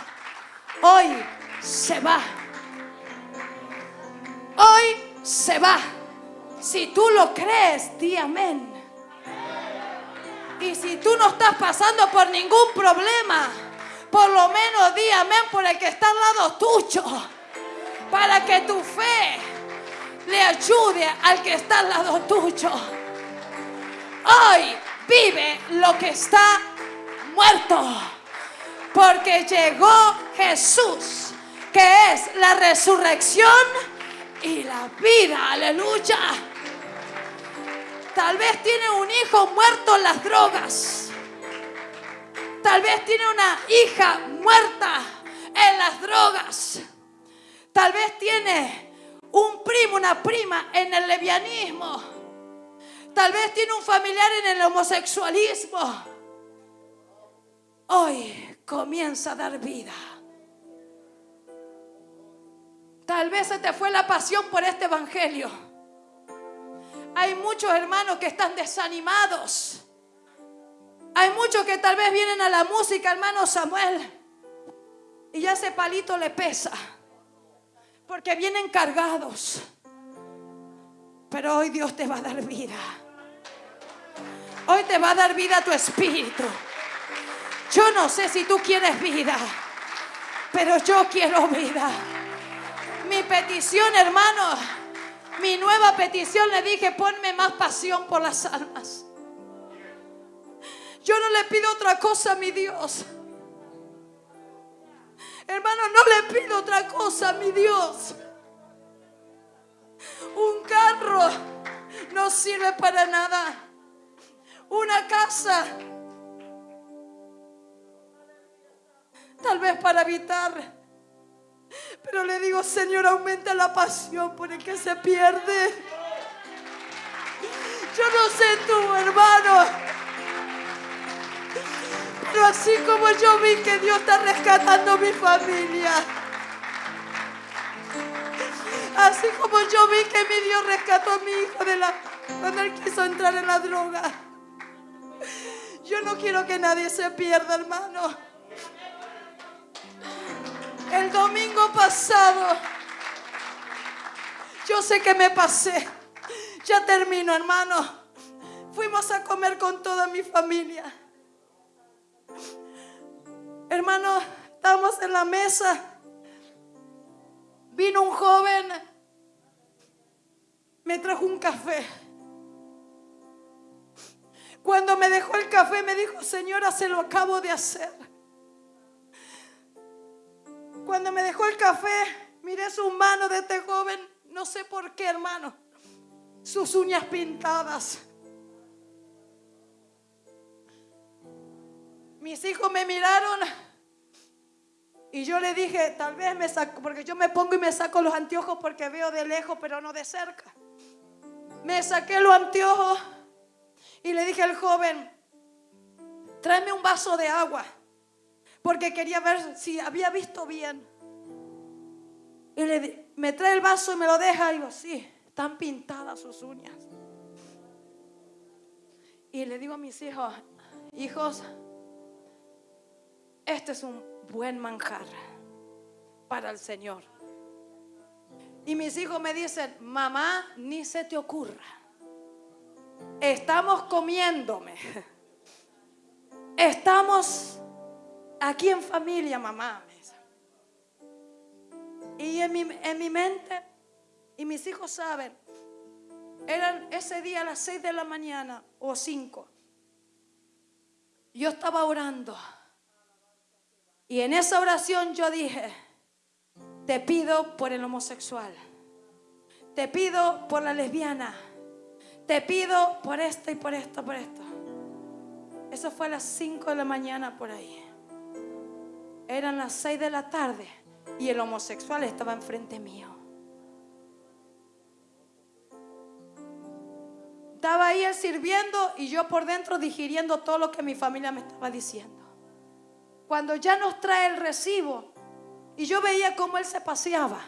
hoy se va. Hoy se va. Si tú lo crees, di amén. Y si tú no estás pasando por ningún problema, por lo menos di amén por el que está al lado tuyo. Para que tu fe le ayude al que está al lado tuyo. Hoy vive lo que está muerto. Porque llegó Jesús, que es la resurrección y la vida. Aleluya. Tal vez tiene un hijo muerto en las drogas. Tal vez tiene una hija muerta en las drogas. Tal vez tiene un primo, una prima en el levianismo. Tal vez tiene un familiar en el homosexualismo. Hoy comienza a dar vida. Tal vez se te fue la pasión por este evangelio. Hay muchos hermanos que están desanimados. Hay muchos que tal vez vienen a la música, hermano Samuel, y ya ese palito le pesa, porque vienen cargados. Pero hoy Dios te va a dar vida. Hoy te va a dar vida a tu espíritu. Yo no sé si tú quieres vida, pero yo quiero vida. Mi petición, hermano, mi nueva petición le dije, ponme más pasión por las almas. Yo no le pido otra cosa a mi Dios. Hermano, no le pido otra cosa a mi Dios. Un carro no sirve para nada. Una casa tal vez para habitar. Pero le digo, Señor, aumenta la pasión por el que se pierde. Yo no sé tú, hermano. Pero así como yo vi que Dios está rescatando mi familia. Así como yo vi que mi Dios rescató a mi hijo de la, cuando él quiso entrar en la droga. Yo no quiero que nadie se pierda, hermano. El domingo pasado, yo sé que me pasé. Ya termino, hermano. Fuimos a comer con toda mi familia. Hermano, estamos en la mesa. Vino un joven, me trajo un café. Cuando me dejó el café me dijo, señora, se lo acabo de hacer. Cuando me dejó el café, miré sus manos de este joven, no sé por qué, hermano, sus uñas pintadas. Mis hijos me miraron y yo le dije, tal vez me saco, porque yo me pongo y me saco los anteojos porque veo de lejos, pero no de cerca. Me saqué los anteojos y le dije al joven, tráeme un vaso de agua porque quería ver si había visto bien. Y le, me trae el vaso y me lo deja. Y digo, sí, están pintadas sus uñas. Y le digo a mis hijos, hijos, este es un buen manjar para el Señor. Y mis hijos me dicen, mamá, ni se te ocurra. Estamos comiéndome. Estamos Aquí en familia, mamá. Y en mi, en mi mente, y mis hijos saben, eran ese día a las 6 de la mañana o 5. Yo estaba orando. Y en esa oración yo dije, te pido por el homosexual. Te pido por la lesbiana. Te pido por esto y por esto, por esto. Eso fue a las 5 de la mañana por ahí. Eran las 6 de la tarde y el homosexual estaba enfrente mío. Estaba ahí él sirviendo y yo por dentro digiriendo todo lo que mi familia me estaba diciendo. Cuando ya nos trae el recibo y yo veía cómo él se paseaba.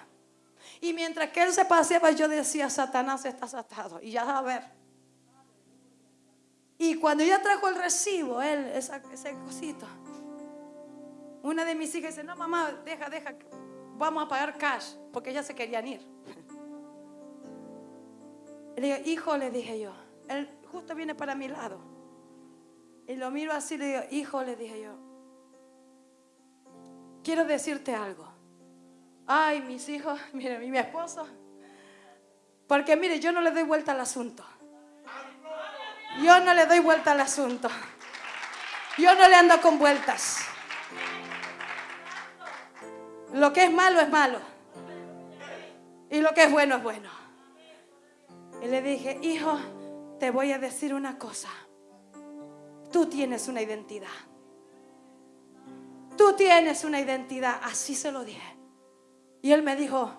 Y mientras que él se paseaba yo decía, Satanás está atado. Y ya a ver. Y cuando ella trajo el recibo, él, ese cosito, una de mis hijas dice, no mamá, deja, deja, vamos a pagar cash, porque ellas se querían ir. Le digo, hijo, le dije yo, él justo viene para mi lado. Y lo miro así, le digo, hijo, le dije yo, quiero decirte algo. Ay, mis hijos, mire, mi esposo. Porque mire, yo no le doy vuelta al asunto. Yo no le doy vuelta al asunto. Yo no le ando con vueltas. Lo que es malo es malo. Y lo que es bueno es bueno. Y le dije, hijo, te voy a decir una cosa. Tú tienes una identidad. Tú tienes una identidad. Así se lo dije. Y él me dijo,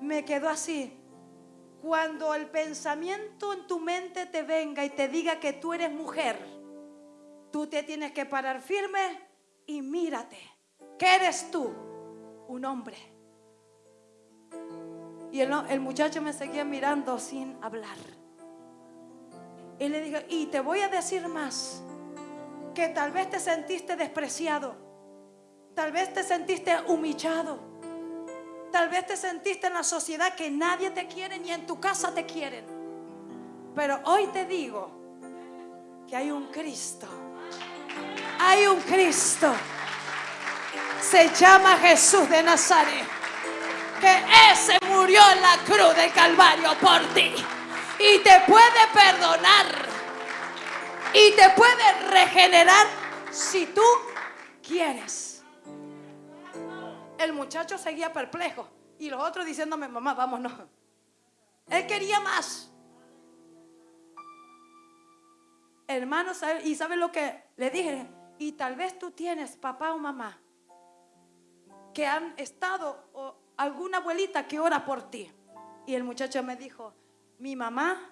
me quedó así. Cuando el pensamiento en tu mente te venga y te diga que tú eres mujer, tú te tienes que parar firme y mírate. ¿Qué eres tú? Un hombre. Y el, muchacho me seguía mirando sin hablar. Y le dije, y te voy a decir más, que tal vez te sentiste despreciado, tal vez te sentiste humillado, tal vez te sentiste en la sociedad que nadie te quiere ni en tu casa te quieren. Pero hoy te digo que hay un Cristo, hay un Cristo, se llama Jesús de Nazaret, que ese murió en la cruz del Calvario por ti y te puede perdonar y te puede regenerar si tú quieres. El muchacho seguía perplejo y los otros diciéndome, mamá, vámonos. Él quería más. Hermano, y sabe lo que le dije, y tal vez tú tienes papá o mamá que han estado o alguna abuelita que ora por ti. Y el muchacho me dijo, mi mamá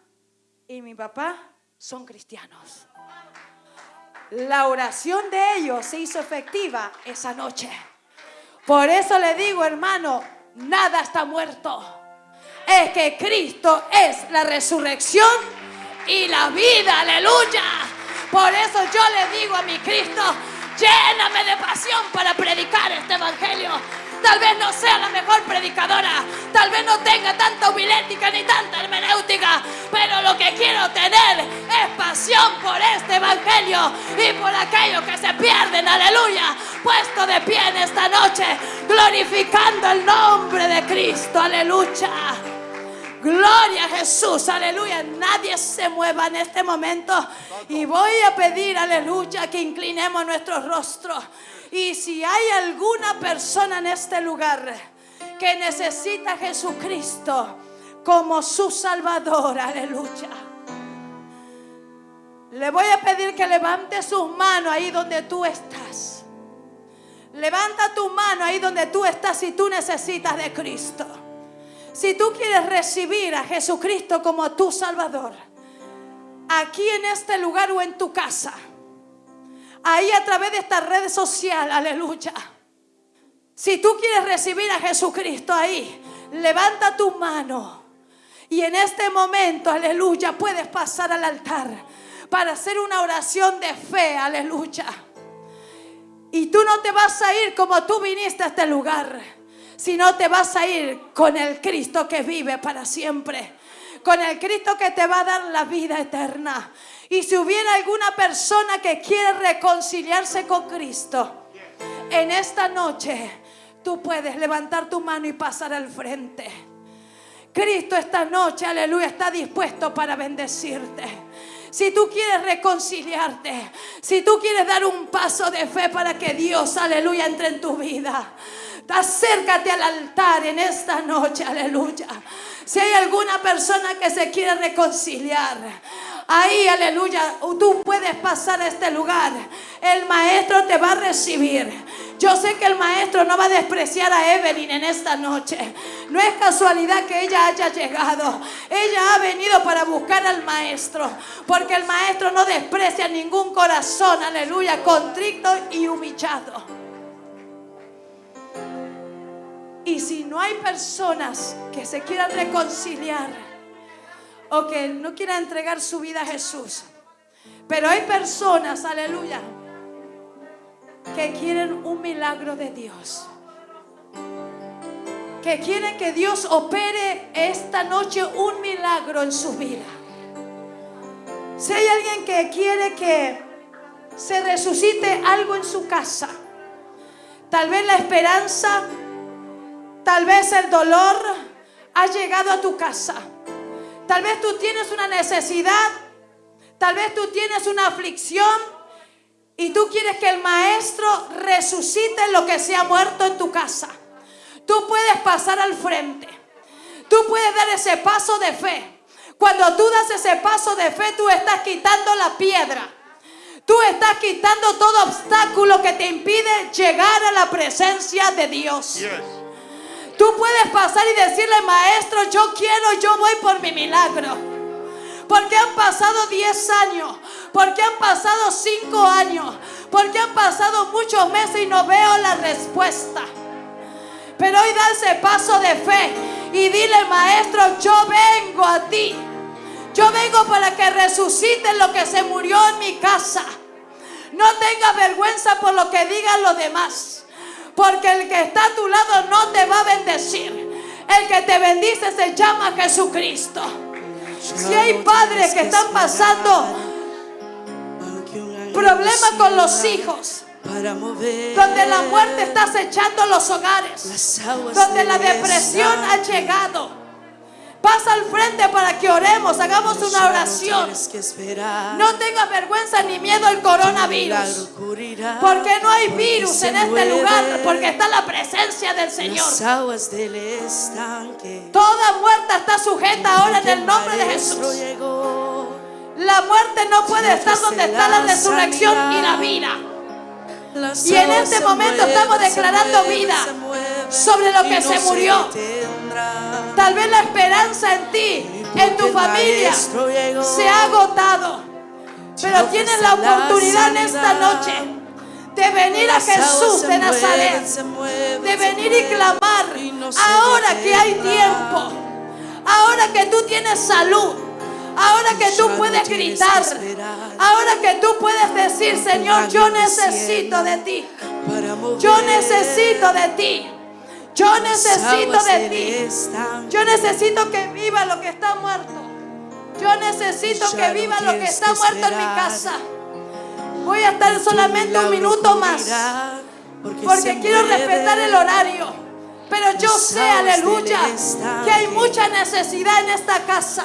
y mi papá son cristianos. La oración de ellos se hizo efectiva esa noche. Por eso le digo, hermano, nada está muerto. Es que Cristo es la resurrección y la vida, aleluya. Por eso yo le digo a mi Cristo, lléname de pasión para predicar este evangelio. Tal vez no sea la mejor predicadora, tal vez no tenga tanta homilética ni tanta hermenéutica, pero lo que quiero tener es pasión por este evangelio y por aquellos que se pierden, aleluya, puesto de pie en esta noche, glorificando el nombre de Cristo, aleluya. Gloria a Jesús, aleluya. Nadie se mueva en este momento. Y voy a pedir, aleluya, que inclinemos nuestro rostro. Y si hay alguna persona en este lugar que necesita a Jesucristo como su Salvador, aleluya. Le voy a pedir que levante sus manos ahí donde tú estás. Levanta tu mano ahí donde tú estás si tú necesitas de Cristo. Si tú quieres recibir a Jesucristo como tu Salvador, aquí en este lugar o en tu casa ahí a través de esta red social, aleluya. Si tú quieres recibir a Jesucristo ahí, levanta tu mano. Y en este momento, aleluya, puedes pasar al altar para hacer una oración de fe, aleluya. Y tú no te vas a ir como tú viniste a este lugar, sino te vas a ir con el Cristo que vive para siempre, con el Cristo que te va a dar la vida eterna. Y si hubiera alguna persona que quiere reconciliarse con Cristo, en esta noche tú puedes levantar tu mano y pasar al frente. Cristo esta noche, aleluya, está dispuesto para bendecirte. Si tú quieres reconciliarte, si tú quieres dar un paso de fe para que Dios, aleluya, entre en tu vida, acércate al altar en esta noche, aleluya. Si hay alguna persona que se quiere reconciliar, Ahí, aleluya, tú puedes pasar a este lugar. El maestro te va a recibir. Yo sé que el maestro no va a despreciar a Evelyn en esta noche. No es casualidad que ella haya llegado. Ella ha venido para buscar al maestro. Porque el maestro no desprecia ningún corazón, aleluya, contrito y humillado. Y si no hay personas que se quieran reconciliar, o que no quiera entregar su vida a Jesús, Pero hay personas, aleluya, que quieren un milagro de Dios. Que quieren que Dios opere esta noche un milagro en su vida. Si hay alguien que quiere que se resucite algo en su casa, tal vez la esperanza, tal vez el dolor ha llegado a tu casa. Tal vez tú tienes una necesidad, tal vez tú tienes una aflicción y tú quieres que el maestro resucite lo que se ha muerto en tu casa. Tú puedes pasar al frente. Tú puedes dar ese paso de fe. Cuando tú das ese paso de fe, tú estás quitando la piedra. Tú estás quitando todo obstáculo que te impide llegar a la presencia de Dios. Tú puedes pasar y decirle, maestro, yo quiero, yo voy por mi milagro. Porque han pasado 10 años, porque han pasado 5 años, porque han pasado muchos meses y no veo la respuesta. Pero hoy da ese paso de fe y dile, maestro, yo vengo a ti. Yo vengo para que resuciten lo que se murió en mi casa. No tengas vergüenza por lo que digan los demás. Porque el que está a tu lado no te va a bendecir. El que te bendice se llama Jesucristo. Si hay padres que están pasando problemas con los hijos, donde la muerte está acechando los hogares, donde la depresión ha llegado Pasa al frente para que oremos, hagamos una oración. No tengas vergüenza ni miedo al coronavirus. Porque no hay virus en este lugar, porque está la presencia del Señor. Toda muerte está sujeta ahora en el nombre de Jesús. La muerte no puede estar donde está la resurrección y la vida. Y en este momento estamos declarando vida sobre lo que se murió. Tal vez la esperanza en ti, en tu familia, se ha agotado. Pero tienes la oportunidad en esta noche de venir a Jesús de Nazaret, de venir y clamar ahora que hay tiempo, ahora que tú tienes salud, ahora que tú puedes gritar, ahora que tú puedes decir, Señor, yo necesito de ti, yo necesito de ti. Yo necesito de ti. Yo necesito que viva lo que está muerto. Yo necesito que viva lo que está muerto en mi casa. Voy a estar solamente un minuto más. Porque quiero respetar el horario. Pero yo sé, aleluya, que hay mucha necesidad en esta casa.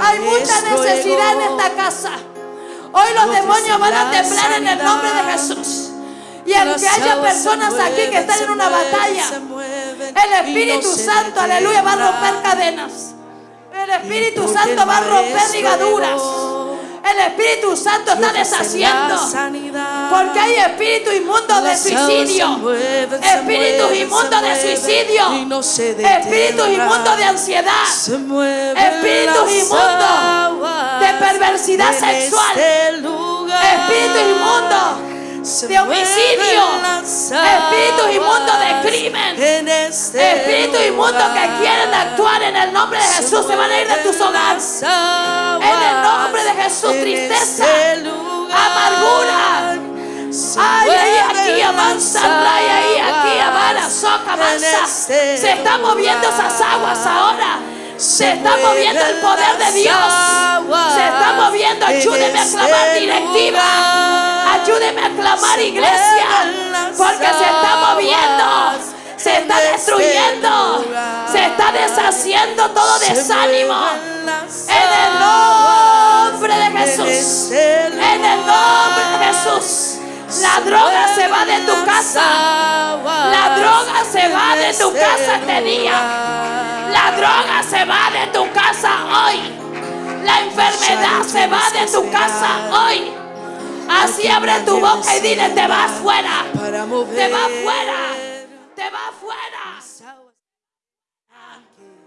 Hay mucha necesidad en esta casa. Hoy los demonios van a temblar en el nombre de Jesús. Y aunque haya personas aquí que están en una batalla, el Espíritu Santo, aleluya, va a romper cadenas. El Espíritu Santo va a romper ligaduras. El Espíritu Santo está deshaciendo. Porque hay espíritu inmundo de suicidio. Espíritu inmundo de suicidio. Espíritu inmundo de ansiedad. Espíritu inmundo de perversidad sexual. Espíritu inmundo de homicidio, espíritus inmundos de crimen, este espíritus inmundos que quieren actuar en el nombre de Jesús, se van a ir de tus hogares. En el nombre de Jesús, tristeza, este amargura. Ay, ay, aquí avanza, ay, ay, aquí avanza, soca, avanza. Este se están moviendo esas aguas ahora. Se está moviendo el poder de Dios. Se está moviendo. Ayúdeme a clamar directiva. Ayúdeme a clamar, iglesia, porque se está moviendo, se está destruyendo, se está deshaciendo todo desánimo. En el nombre de Jesús, en el nombre de Jesús. La droga se va de tu casa. La droga se va de tu casa este día. La droga se va de tu casa hoy. La enfermedad se va de tu casa hoy. Así abre tu boca y dile, te vas fuera. Te vas fuera. Te vas fuera.